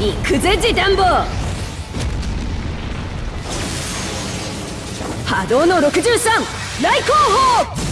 行くぜジダンボ波動の63来航法